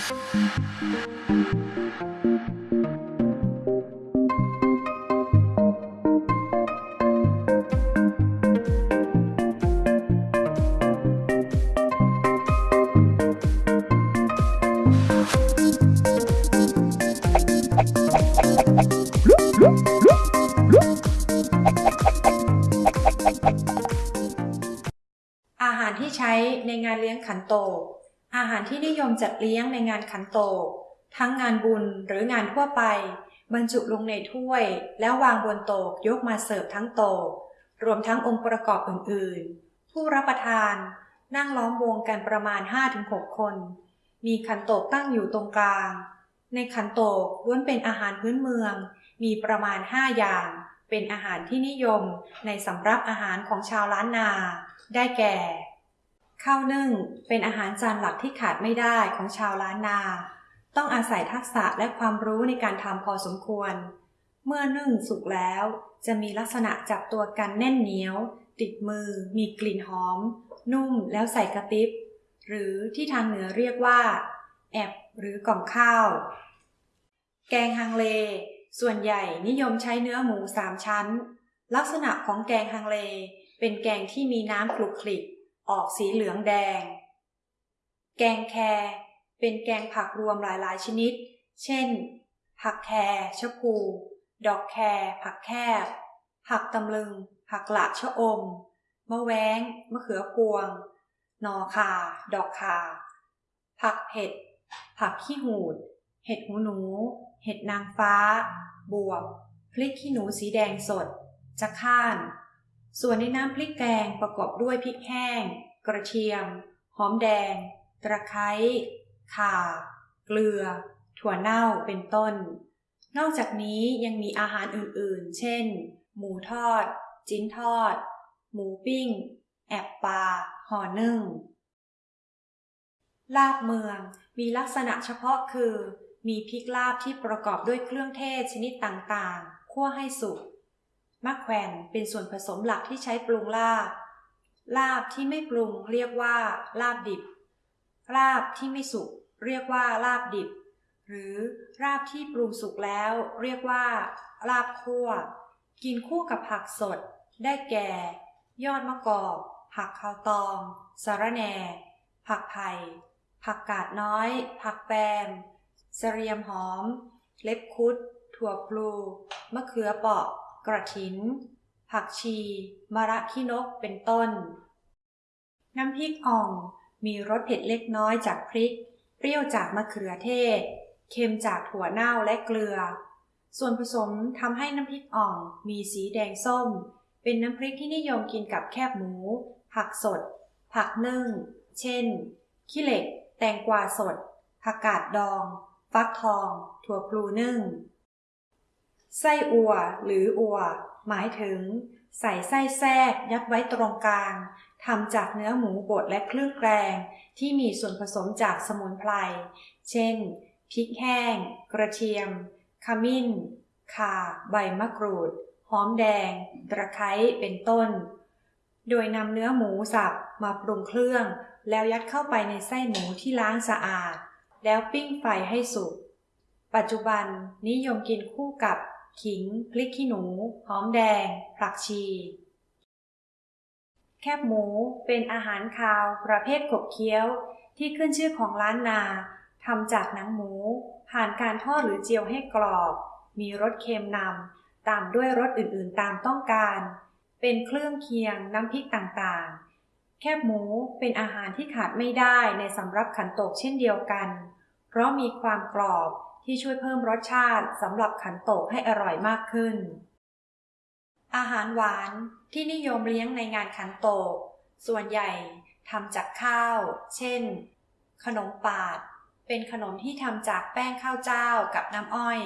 อาหารที่ใช้ในงานเลี้ยงขันโตก อาหารที่นิยมจัดเลี้ยงในงานขันโตก ทั้งงานบุญหรืองานทั่วไป บรรจุลงในถ้วย แล้ววางบนโต๊ะยกมาเสิร์ฟทั้งโต๊ะรวมทั้งองค์ประกอบอื่นๆ ผู้รับประทานนั่งล้อมวงกันประมาณ 5-6 คน มีขันโตกตั้งอยู่ตรงกลาง ในขันโตกล้วนเป็นอาหารพื้นเมือง มีประมาณ 5 อย่าง เป็นอาหารที่นิยมในสำรับอาหารของชาวล้านนา ได้แก่ ข้าวนึ่งเป็นอาหารจานหลักที่ขาดไม่ได้ของชาวล้านนา ต้องอาศัยทักษะและความรู้ในการทำพอสมควร เมื่อนึ่งสุกแล้ว จะมีลักษณะจับตัวกันแน่นเหนียว ติดมือ มีกลิ่นหอม นุ่มแล้วใส่กระติบ หรือที่ทางเหนือเรียกว่า แอบหรือกล่องข้าว แกงฮังเล ส่วนใหญ่นิยมใช้เนื้อหมูสามชั้น ลักษณะของแกงฮังเล เป็นแกงที่มีน้ำคลุกคลิก ออกสีเหลืองแดง แกงแครเป็นแกงผักรวมหลายๆชนิด เช่น ผักแครชะพู ดอกแครผักแคบ ผักตำลึง ผักหละชะอม มะแว้ง มะเขือพวง นอคา ดอกคา ผักเผ็ด ผักขี้หูด เห็ดหูหนู เห็ดนางฟ้า บวบ พริกขี้หนูสีแดงสด จะข้าน ส่วนในน้ำพริกแกงประกอบด้วยพริกแห้ง กระเทียม หอมแดง ตะไคร้ข่า เกลือ ถั่วเน่าเป็นต้น นอกจากนี้ยังมีอาหารอื่นๆ เช่น หมูทอด จิ้นทอด หมูปิ้ง แอบปลา ห่อนึ่ง ลาบเมืองมีลักษณะเฉพาะคือ มีพริกลาบที่ประกอบด้วยเครื่องเทศชนิดต่างๆ คั่วให้สุก มะแขวนเป็นส่วนผสมหลักที่ใช้ปรุงลาบ ลาบที่ไม่ปรุงเรียกว่า ลาบดิบ ลาบที่ไม่สุกเรียกว่าลาบดิบ หรือลาบที่ปรุงสุกแล้ว เรียกว่า ลาบคั่ว กินคู่กับผักสด ได้แก่ ยอดมะกอก ผักข้าวตองสะระแหน่ ผักไผ่ผักกาดน้อย ผักแปมเสรียมหอม เล็บคุด ถั่วพลู มะเขือเปราะ กระถิน ผักชี มะระขี้นกเป็นต้น น้ำพริกอ่อง มีรสเผ็ดเล็กน้อยจากพริก เปรี้ยวจากมะเขือเทศ เค็มจากถั่วเน่าและเกลือ ส่วนผสมทำให้น้ำพริกอ่องมีสีแดงส้ม เป็นน้ำพริกที่นิยมกินกับแคบหมู ผักสด ผักนึ่ง เช่น ขี้เหล็ก แตงกวาสด ผักกาดดอง ฟักทอง ถั่วพลูนึ่ง ไส้อัวหรืออัว หมายถึง ใส่ไส้แทรกยัดไว้ตรงกลางทำจากเนื้อหมูบดและเครื่องแกง ที่มีส่วนผสมจากสมุนไพร เช่น พริกแห้ง กระเทียม ขมิ้น ข่า ใบมะกรูด หอมแดง ตะไคร้ เป็นต้น โดยนำเนื้อหมูสับมาปรุงเครื่อง แล้วยัดเข้าไปในไส้หมูที่ล้างสะอาด แล้วปิ้งไฟให้สุก ปัจจุบันนิยมกินคู่กับ ขิง พริกขี้หนู หอมแดง ผักชี แคบหมูเป็นอาหารคาวประเภทขบเคี้ยว ที่ขึ้นชื่อของล้านนาทำจากหนังหมู ผ่านการทอดหรือเจียวให้กรอบ มีรสเค็มนำ ตามด้วยรสอื่นๆตามต้องการ เป็นเครื่องเคียงน้ำพริกต่างๆ แคบหมูเป็นอาหารที่ขาดไม่ได้ในสำรับขันโตกเช่นเดียวกัน เพราะมีความกรอบ ที่ช่วยเพิ่มรสชาติสำหรับขันโตกให้อร่อยมากขึ้น อาหารหวานที่นิยมเลี้ยงในงานขันโตก ส่วนใหญ่ทำจากข้าว เช่น ขนมปาด เป็นขนมที่ทำจากแป้งข้าวเจ้ากับน้ำอ้อย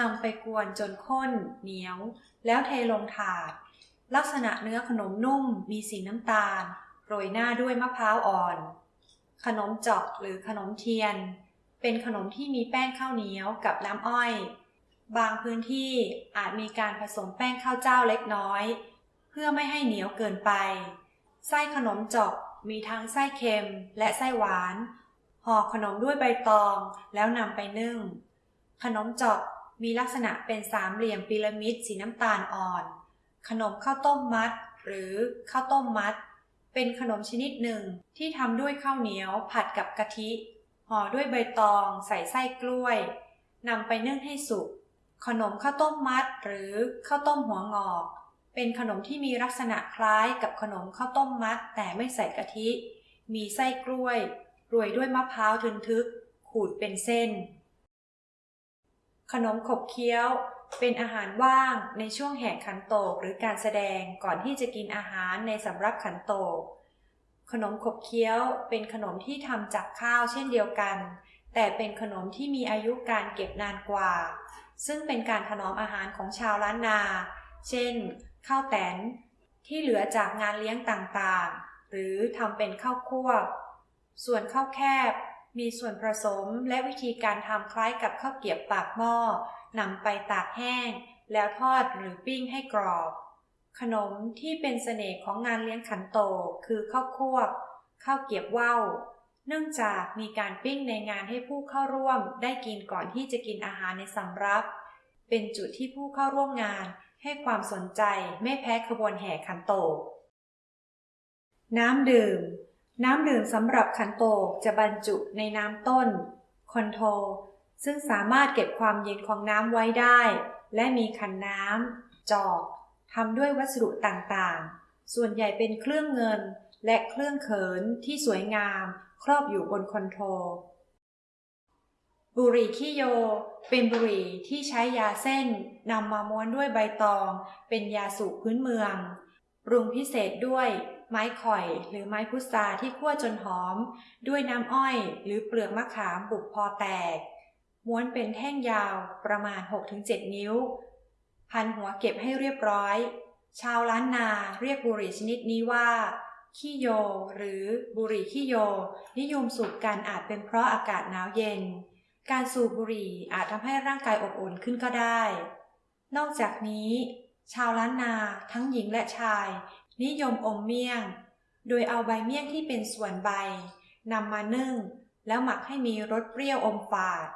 นำไปกวนจนข้น เหนียว แล้วเทลงถาด ลักษณะเนื้อขนมนุ่มมีสีน้ำตาล โรยหน้าด้วยมะพร้าวอ่อน ขนมจอกหรือขนมเทียน เป็นขนมที่มีแป้งข้าวเหนียวกับน้ำอ้อย บางพื้นที่อาจมีการผสมแป้งข้าวเจ้าเล็กน้อย เพื่อไม่ให้เหนียวเกินไป ไส้ขนมจอกมีทั้งไส้เค็มและไส้หวาน ห่อขนมด้วยใบตองแล้วนำไปนึ่ง ขนมจอกมีลักษณะเป็นสามเหลี่ยมพีระมิดสีน้ำตาลอ่อน ขนมข้าวต้มมัด หรือข้าวต้มมัด เป็นขนมชนิดหนึ่งที่ทำด้วยข้าวเหนียวผัดกับกะทิ ห่อด้วยใบตองใส่ไส้กล้วยนำไปนึ่งให้สุก ขนมข้าวต้มมัดหรือข้าวต้มหัวงอก เป็นขนมที่มีลักษณะคล้ายกับขนมข้าวต้มมัด แต่ไม่ใส่กะทิ มีไส้กล้วยโรยด้วยมะพร้าวทึนทึก ขูดเป็นเส้น ขนมขบเคี้ยว เป็นอาหารว่างในช่วงแห่ขันโตกหรือการแสดงก่อนที่จะกินอาหารในสำรับขันโตก ขนมขบเคี้ยวเป็นขนมที่ทำจากข้าวเช่นเดียวกัน แต่เป็นขนมที่มีอายุการเก็บนานกว่า ซึ่งเป็นการถนอมอาหารของชาวล้านนา เช่น ข้าวแตนที่เหลือจากงานเลี้ยงต่างๆ หรือทำเป็นข้าวคั่วส่วนข้าวแคบมีส่วนผสมและวิธีการทำคล้ายกับข้าวเกรียบปากหม้อนำไปตากแห้ง แล้วทอดหรือปิ้งให้กรอบ ขนมที่เป็นเสน่ห์ของงานเลี้ยงขันโตกคือข้าวคั่วข้าวเกียบว่าวเนื่องจากมีการปิ้งในงานให้ผู้เข้าร่วมได้กินก่อนที่จะกินอาหารในสำรับ เป็นจุดที่ผู้เข้าร่วมงานให้ความสนใจไม่แพ้ขบวนแห่ขันโตกน้ำดื่ม น้ำดื่มสำหรับขันโตกจะบรรจุในน้ำต้น คอนโทรซึ่งสามารถเก็บความเย็นของน้ำไว้ได้ และมีขันน้ำ จอก ทำด้วยวัสดุต่างๆ ส่วนใหญ่เป็นเครื่องเงินและเครื่องเขินที่สวยงามครอบอยู่บนคอนโทรบุหรี่ขี้โย เป็นบุหรี่ที่ใช้ยาเส้นนำมาม้วนด้วยใบตอง เป็นยาสูบพื้นเมืองปรุงพิเศษด้วยไม้ข่อยหรือไม้พุทราที่คั่วจนหอม ด้วยน้ำอ้อยหรือเปลือกมะขามบุกพอแตก ม้วนเป็นแท่งยาวประมาณ 6-7 นิ้ว พันหัวเก็บให้เรียบร้อย ชาวล้านนาเรียกบุหรี่ชนิดนี้ว่า ขี้โย หรือบุหรี่ขี้โย นิยมสูบกันอาจเป็นเพราะอากาศหนาวเย็น การสูบบุหรี่อาจทำให้ร่างกายอบอุ่นขึ้นก็ได้ นอกจากนี้ ชาวล้านนาทั้งหญิงและชาย นิยมอมเมี่ยง โดยเอาใบเมี่ยงที่เป็นส่วนใบนำมานึ่ง แล้วหมักให้มีรสเปรี้ยวอมฝาด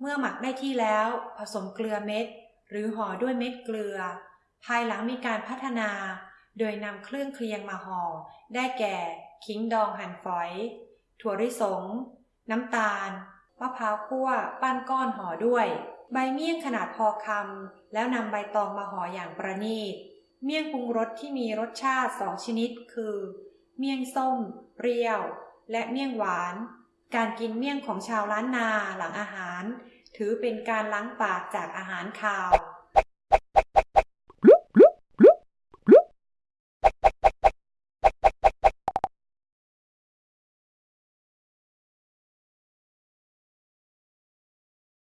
เมื่อหมักได้ที่แล้ว ผสมเกลือเม็ด หรือห่อด้วยเม็ดเกลือ ภายหลังมีการพัฒนา โดยนำเครื่องเคียงมาห่อ ได้แก่ ขิงดองหั่นฝอย ถั่วลิสง น้ำตาล มะพร้าวคั่ว ปั้นก้อนห่อด้วย ใบเมี่ยงขนาดพอคำ แล้วนำใบตองมาห่ออย่างประณีต เมี่ยงปรุงรสที่มีรสชาติสองชนิด คือ เมี่ยงส้ม เปรี้ยว และเมี่ยงหวาน การกินเมี่ยงของชาวล้านนาหลังอาหาร ถือเป็นการล้างปากจากอาหารคาว